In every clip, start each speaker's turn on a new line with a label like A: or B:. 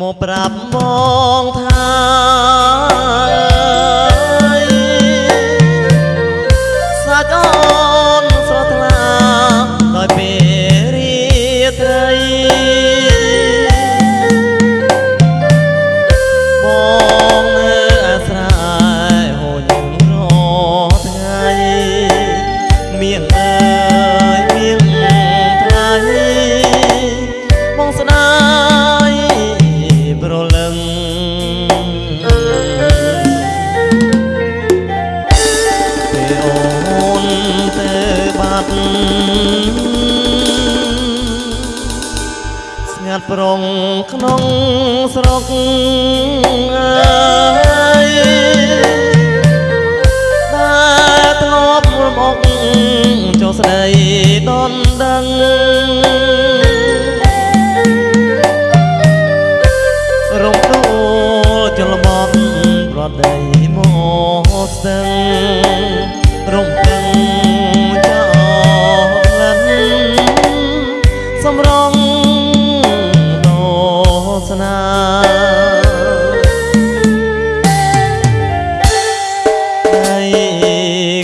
A: មកប្រាប់បងថា ស្ងាត់ប្រងក្នុងស្រុកអើយតែធ្លាប់មកចុះស្ដីដនដឹងរំដួលចលមត់ប្រដីមកស្ទឹងរំពឹង សំរងតស្នានៃ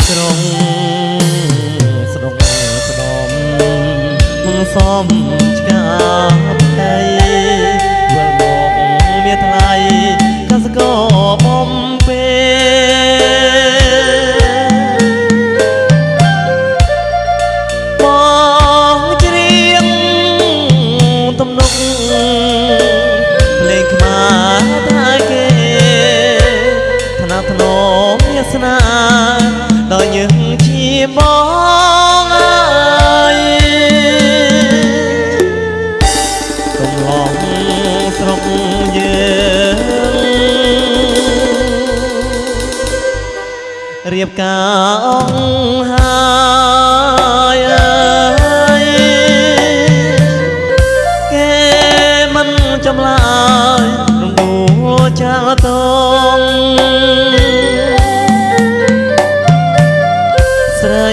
A: ក្រុងស្រុកស្ដំសំឆ្កាផ្ទៃ បការអង្ហើយអើយគេមិនចម្លើយរំដួលចាលតងស្រី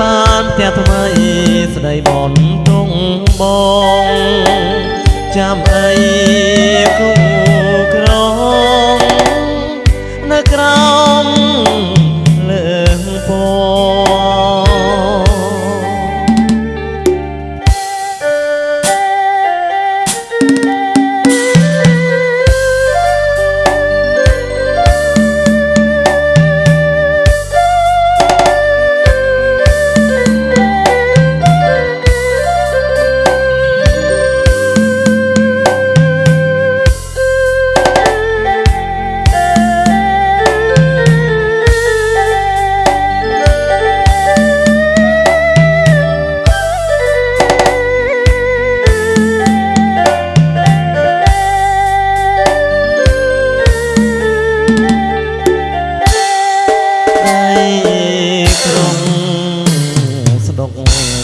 A: បានផ្ទះថ្មីស្ដីបនតុងបងចាំអីគូ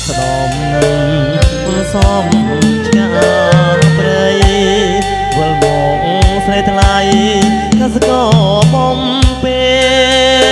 A: ស្ដំសំឆ្កាព្រៃវិលមកស្រីថ្លៃកសកបំពេ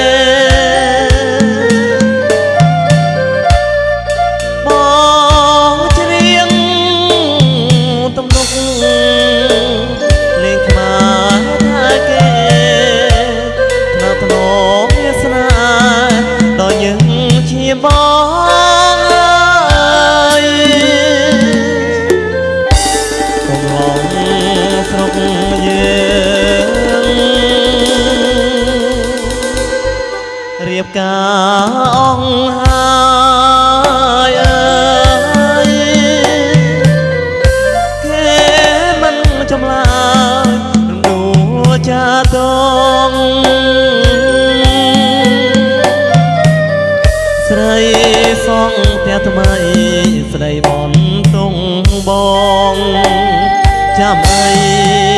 A: ថ្មីស្ដីបនតុងបងចាំអី